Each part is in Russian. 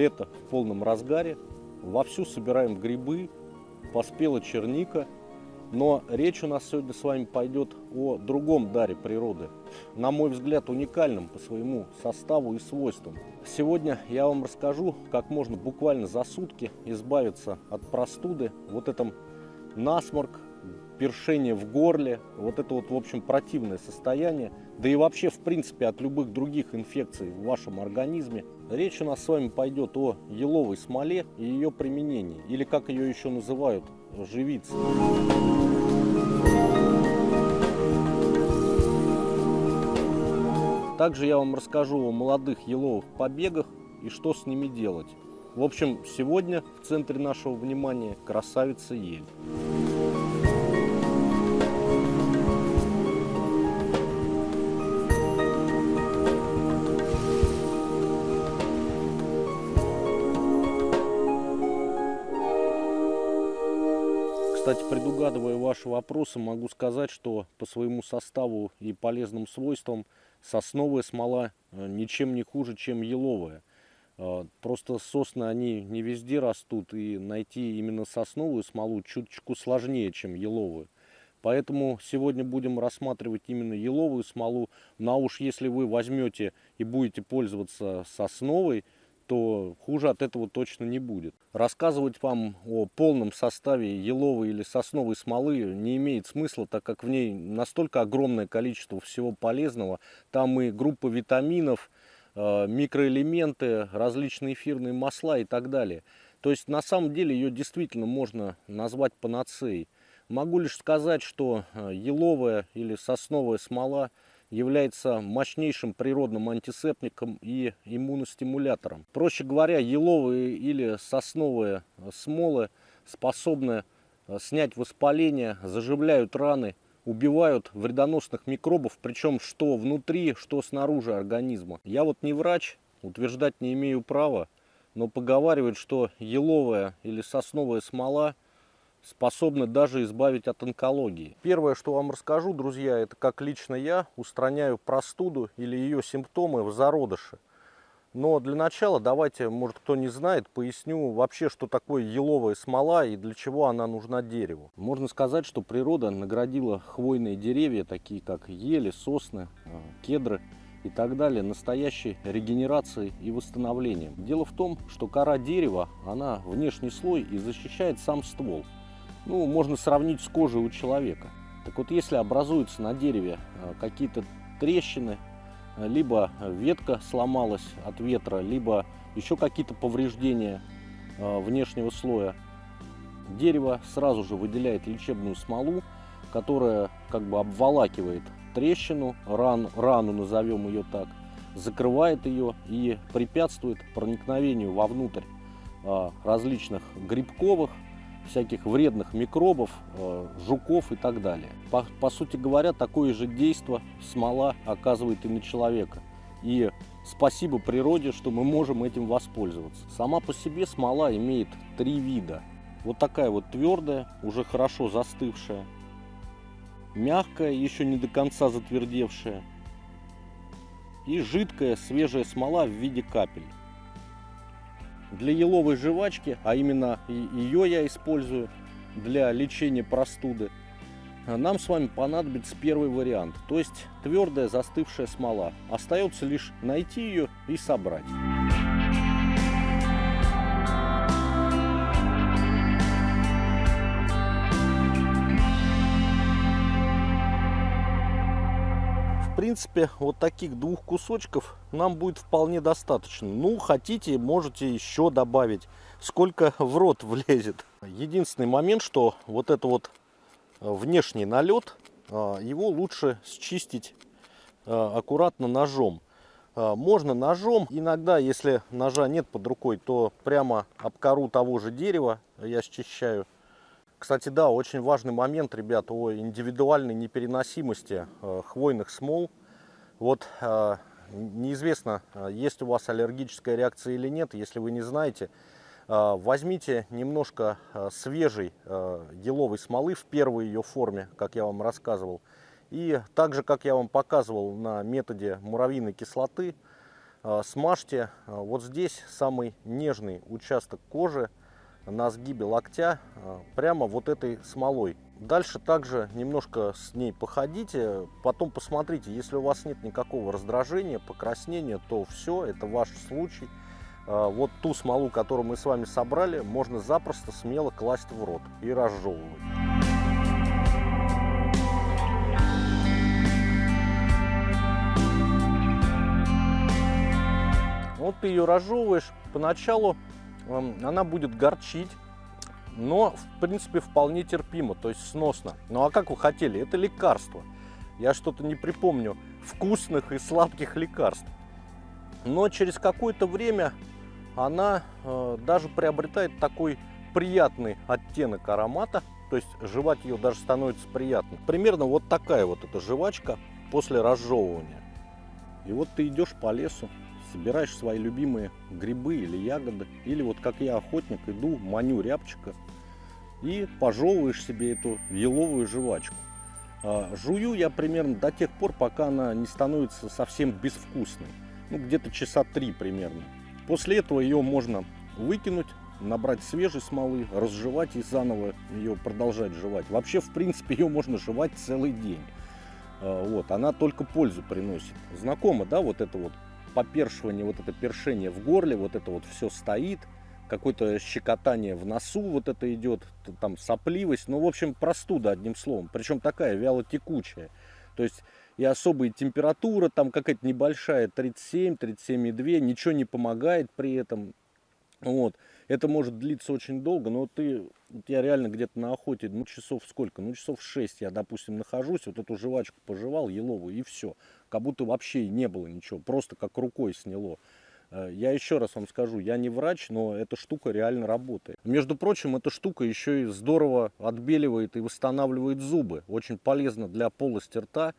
лето в полном разгаре, вовсю собираем грибы, поспела черника, но речь у нас сегодня с вами пойдет о другом даре природы, на мой взгляд уникальном по своему составу и свойствам. Сегодня я вам расскажу, как можно буквально за сутки избавиться от простуды, вот этом насморк, першение в горле, вот это вот, в общем, противное состояние, да и вообще, в принципе, от любых других инфекций в вашем организме. Речь у нас с вами пойдет о еловой смоле и ее применении, или как ее еще называют, живицы. Также я вам расскажу о молодых еловых побегах и что с ними делать. В общем, сегодня в центре нашего внимания красавица ель. Предугадывая ваши вопросы, могу сказать, что по своему составу и полезным свойствам сосновая смола э, ничем не хуже, чем еловая. Э, просто сосны, они не везде растут, и найти именно сосновую смолу чуточку сложнее, чем еловую. Поэтому сегодня будем рассматривать именно еловую смолу. Ну а уж если вы возьмете и будете пользоваться сосновой, то хуже от этого точно не будет. Рассказывать вам о полном составе еловой или сосновой смолы не имеет смысла, так как в ней настолько огромное количество всего полезного. Там и группа витаминов, э, микроэлементы, различные эфирные масла и так далее. То есть на самом деле ее действительно можно назвать панацеей. Могу лишь сказать, что э, еловая или сосновая смола – является мощнейшим природным антисептиком и иммуностимулятором. Проще говоря, еловые или сосновые смолы способны э, снять воспаление, заживляют раны, убивают вредоносных микробов, причем что внутри, что снаружи организма. Я вот не врач, утверждать не имею права, но поговаривают, что еловая или сосновая смола – способны даже избавить от онкологии. Первое, что вам расскажу, друзья, это как лично я устраняю простуду или ее симптомы в зародыше. Но для начала давайте, может кто не знает, поясню вообще, что такое еловая смола и для чего она нужна дереву. Можно сказать, что природа наградила хвойные деревья, такие как ели, сосны, э, кедры и так далее, настоящей регенерацией и восстановлением. Дело в том, что кора дерева, она внешний слой и защищает сам ствол ну, можно сравнить с кожей у человека. Так вот, если образуются на дереве э, какие-то трещины, э, либо ветка сломалась от ветра, либо еще какие-то повреждения э, внешнего слоя, дерево сразу же выделяет лечебную смолу, которая как бы обволакивает трещину, ран, рану назовем ее так, закрывает ее и препятствует проникновению вовнутрь различных грибковых, всяких вредных микробов, э, жуков и так далее. По, по сути говоря, такое же действие смола оказывает и на человека. И спасибо природе, что мы можем этим воспользоваться. Сама по себе смола имеет три вида. Вот такая вот твердая, уже хорошо застывшая, мягкая, еще не до конца затвердевшая, и жидкая свежая смола в виде капель. Для еловой жвачки, а именно ее я использую для лечения простуды, нам с вами понадобится первый вариант, то есть твердая застывшая смола. Остается лишь найти ее и собрать. Принципе, вот таких двух кусочков нам будет вполне достаточно. Ну, хотите, можете еще добавить, сколько в рот влезет. Единственный момент, что вот это вот э, внешний налет, э, его лучше счистить э, аккуратно ножом. Можно ножом, иногда, если ножа нет под рукой, то прямо об кору того же дерева я счищаю. Кстати, да, очень важный момент, ребят, о индивидуальной непереносимости э, хвойных смол. Вот э, неизвестно, э, есть у вас аллергическая реакция или нет, если вы не знаете, возьмите немножко свежей еловой смолы в первой ее форме, как я вам рассказывал. И так же, как я вам показывал на методе муравьиной кислоты, смажьте вот здесь самый нежный участок кожи на сгибе локтя прямо вот этой смолой. Дальше также немножко с ней походите, потом посмотрите, если у вас нет никакого раздражения, покраснения, то все, это ваш случай. Вот ту смолу, которую мы с вами собрали, можно запросто смело класть в рот и разжевывать. Вот ты ее разжевываешь, поначалу она будет горчить, но в принципе вполне терпимо, то есть сносно. Ну а как вы хотели, это лекарство. Я что-то не припомню вкусных и сладких лекарств. Но через какое-то время она э, даже приобретает такой приятный оттенок аромата, то есть жевать ее даже становится приятно. Примерно вот такая вот эта жвачка после разжевывания. И вот ты идешь по лесу, собираешь свои любимые грибы или ягоды, или вот как я охотник иду, маню рябчика и пожевываешь себе эту еловую жвачку. А, жую я примерно до тех пор, пока она не становится совсем безвкусной. Ну, где-то часа три примерно. После этого ее можно выкинуть, набрать свежей смолы, разжевать и заново ее продолжать жевать. Вообще, в принципе, ее можно жевать целый день. А, вот, она только пользу приносит. Знакомо, да, вот это вот попершивание, вот это першение в горле, вот это вот все стоит, какое-то щекотание в носу вот это идет, там сопливость, ну, в общем, простуда, одним словом, причем такая вяло текучая. То есть и особая температура, там какая-то небольшая, 37, 37,2, ничего не помогает при этом. Вот. Это может длиться очень долго, но ты, я реально где-то на охоте, ну часов сколько? Ну часов 6 я, допустим, нахожусь, вот эту жвачку пожевал, еловую, и все. Как будто вообще не было ничего, просто как рукой сняло. Э, я еще раз вам скажу, я не врач, но эта штука реально работает. Между прочим, эта штука еще и здорово отбеливает и восстанавливает зубы. Очень полезно для полости рта,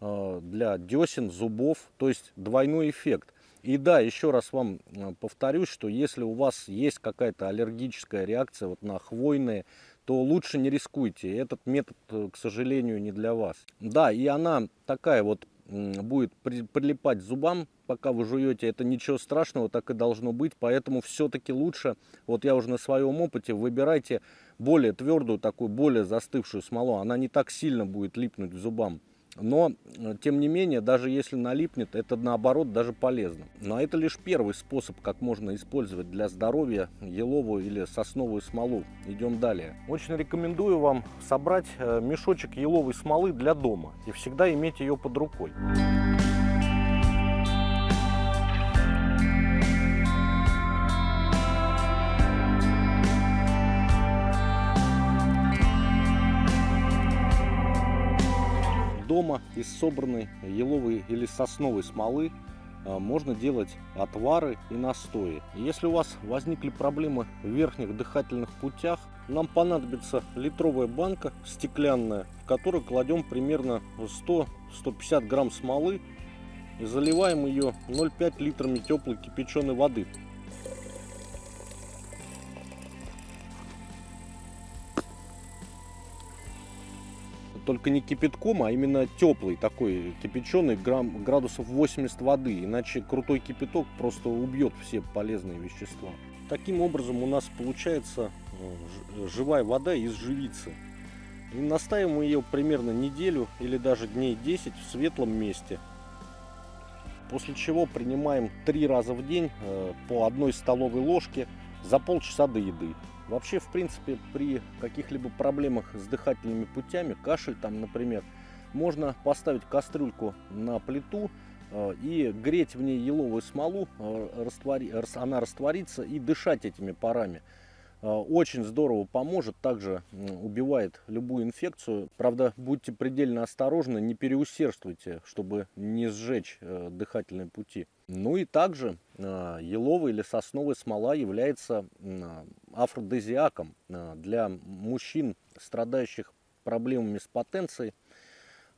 э, для десен, зубов, то есть двойной эффект. И да, еще раз вам э, повторюсь, что если у вас есть какая-то аллергическая реакция вот на хвойные, то лучше не рискуйте. Этот метод, к сожалению, не для вас. Да, и она такая вот будет прилипать зубам, пока вы жуете. Это ничего страшного, так и должно быть. Поэтому все-таки лучше, вот я уже на своем опыте, выбирайте более твердую, такую более застывшую смолу. Она не так сильно будет липнуть зубам. Но, э, тем не менее, даже если налипнет, это наоборот даже полезно. Но это лишь первый способ, как можно использовать для здоровья еловую или сосновую смолу. Идем далее. Очень рекомендую вам собрать э, мешочек еловой смолы для дома и всегда иметь ее под рукой. Дома из собранной еловой или сосновой смолы а, можно делать отвары и настои. Если у вас возникли проблемы в верхних дыхательных путях, нам понадобится литровая банка стеклянная, в которую кладем примерно 100-150 грамм смолы и заливаем ее 0,5 литрами теплой кипяченой воды. Только не кипятком, а именно теплый такой, кипяченый, грамм, градусов 80 воды, иначе крутой кипяток просто убьет все полезные вещества. Таким образом у нас получается э, живая вода из живицы. И настаиваем ее примерно неделю или даже дней 10 в светлом месте. После чего принимаем три раза в день э, по одной столовой ложке за полчаса до еды. Вообще, в принципе, при каких-либо проблемах с дыхательными путями, кашель там, например, можно поставить кастрюльку на плиту э, и греть в ней еловую смолу, э, она растворится и дышать этими парами. Э, очень здорово поможет, также убивает любую инфекцию. Правда, будьте предельно осторожны, не переусердствуйте, чтобы не сжечь э, дыхательные пути. Ну и также э, еловая или сосновая смола является афродизиаком для мужчин, страдающих проблемами с потенцией.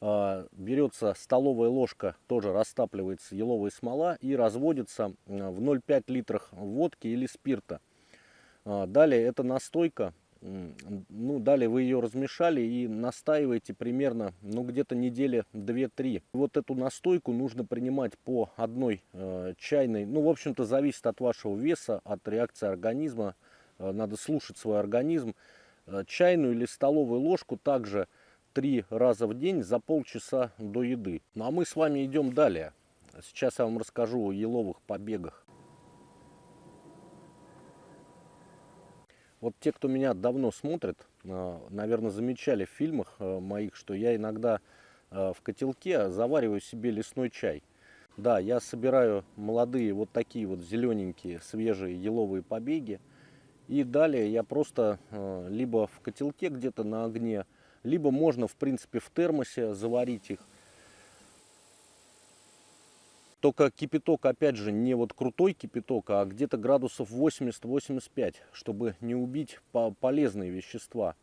Берется столовая ложка, тоже растапливается еловая смола и разводится в 0,5 литрах водки или спирта. А, далее эта настойка ну, далее вы ее размешали и настаиваете примерно, ну, где-то недели 2-3. Вот эту настойку нужно принимать по одной э, чайной, ну, в общем-то, зависит от вашего веса, от реакции организма, э, надо слушать свой организм. Э, чайную или столовую ложку также три раза в день за полчаса до еды. Ну, а мы с вами идем далее. Сейчас я вам расскажу о еловых побегах. Вот те, кто меня давно смотрит, э, наверное, замечали в фильмах э, моих, что я иногда э, в котелке завариваю себе лесной чай. Да, я собираю молодые вот такие вот зелененькие свежие еловые побеги. И далее я просто либо в котелке где-то на огне, либо можно в принципе в термосе заварить их. Только кипяток, опять же, не вот крутой кипяток, а где-то градусов 80-85, чтобы не убить полезные вещества.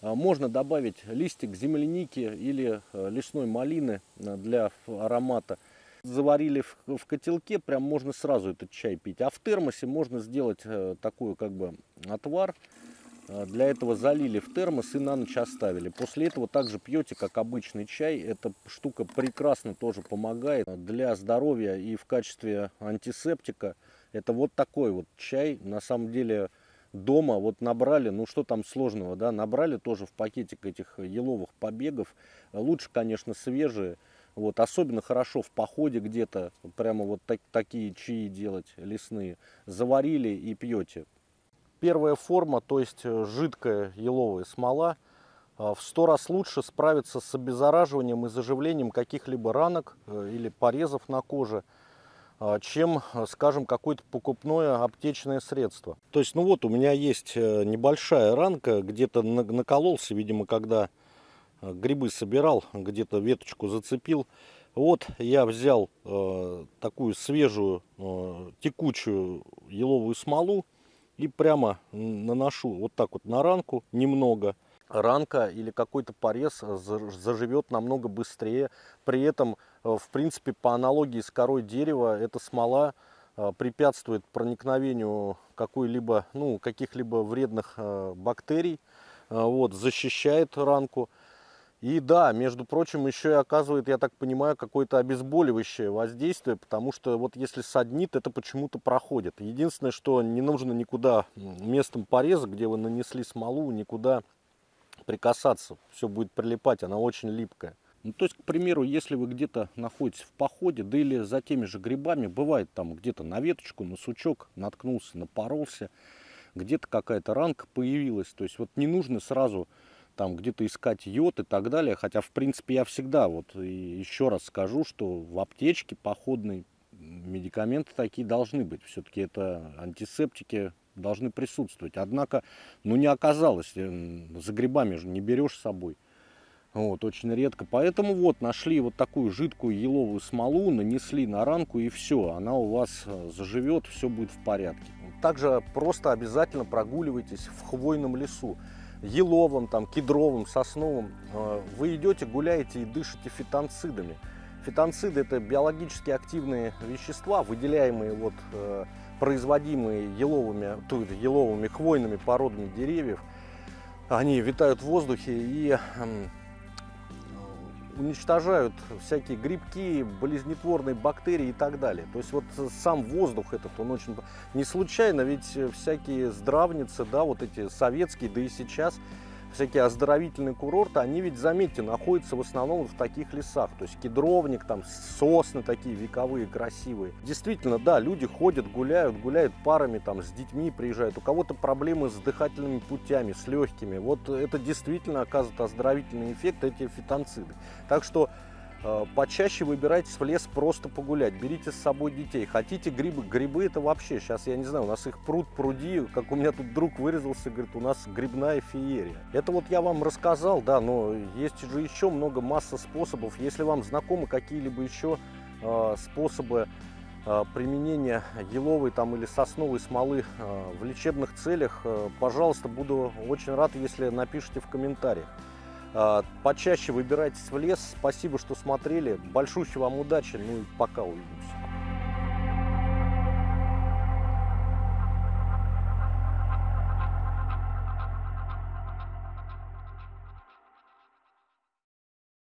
А, можно добавить листик земляники или э, лесной малины э, для аромата. Заварили в котелке, прям можно сразу этот чай пить. А в термосе можно сделать э, такой как бы отвар для этого залили в термос и на ночь оставили. После этого также пьете, как обычный чай. Эта штука прекрасно тоже помогает для здоровья и в качестве антисептика. Это вот такой вот чай. На самом деле дома вот набрали, ну что там сложного, да, набрали тоже в пакетик этих еловых побегов. Лучше, конечно, свежие. Вот, особенно хорошо в походе где-то, прямо вот так, такие чаи делать лесные. Заварили и пьете. Первая форма, то есть э, жидкая еловая смола, э, в сто раз лучше справится с обеззараживанием и заживлением каких-либо ранок э, или порезов на коже, чем, скажем, какое-то покупное аптечное средство. То есть, ну вот, у меня есть небольшая ранка, где-то накололся, видимо, когда грибы собирал, где-то веточку зацепил. Вот я взял такую свежую текучую еловую смолу, и прямо наношу вот так вот на ранку немного. Ранка или какой-то порез заживет намного быстрее. При этом, э, в принципе, по аналогии с корой дерева, эта смола э, препятствует проникновению какой-либо, ну, каких-либо вредных э, бактерий, вот, защищает ранку. И да, между прочим, еще и оказывает, я так понимаю, какое-то обезболивающее воздействие, потому что вот если саднит, это почему-то проходит. Единственное, что не нужно никуда местом пореза, где вы нанесли смолу, никуда прикасаться. Все будет прилипать, она очень липкая. Ну, то есть, к примеру, если вы где-то находитесь в походе, да или за теми же грибами, бывает там где-то на веточку, на сучок наткнулся, напоролся, где-то какая-то ранка появилась. То есть, вот не нужно сразу там где-то искать йод и так далее. Хотя, в принципе, я всегда, вот еще раз скажу, что в аптечке походной медикаменты такие должны быть. Все-таки это антисептики должны присутствовать. Однако, ну не оказалось, э, за грибами же не берешь с собой. Вот, очень редко. Поэтому вот нашли вот такую жидкую еловую смолу, нанесли на ранку и все, она у вас э, заживет, все будет в порядке. Также просто обязательно прогуливайтесь в хвойном лесу еловым, там, кедровым, сосновым, э, вы идете, гуляете и дышите фитонцидами. Фитонциды – это биологически активные вещества, выделяемые, вот, э, производимые еловыми, то еловыми хвойными породами деревьев. Они витают в воздухе и уничтожают всякие грибки, болезнетворные бактерии и так далее. То есть вот сам воздух этот, он очень... Не случайно, ведь всякие здравницы, да, вот эти советские, да и сейчас, всякие оздоровительные курорты, они ведь, заметьте, находятся в основном в таких лесах. То есть кедровник, там сосны такие вековые, красивые. Действительно, да, люди ходят, гуляют, гуляют парами, там с детьми приезжают. У кого-то проблемы с дыхательными путями, с легкими. Вот это действительно оказывает оздоровительный эффект, эти фитонциды. Так что почаще выбирайтесь в лес просто погулять, берите с собой детей. Хотите грибы? Грибы это вообще, сейчас я не знаю, у нас их пруд пруди, как у меня тут друг вырезался, говорит, у нас грибная феерия. Это вот я вам рассказал, да, но есть же еще много, масса способов. Если вам знакомы какие-либо еще э, способы э, применения еловой там или сосновой смолы э, в лечебных целях, э, пожалуйста, буду очень рад, если напишите в комментариях. А, почаще выбирайтесь в лес. Спасибо, что смотрели. Большущей вам удачи. Ну и пока увидимся.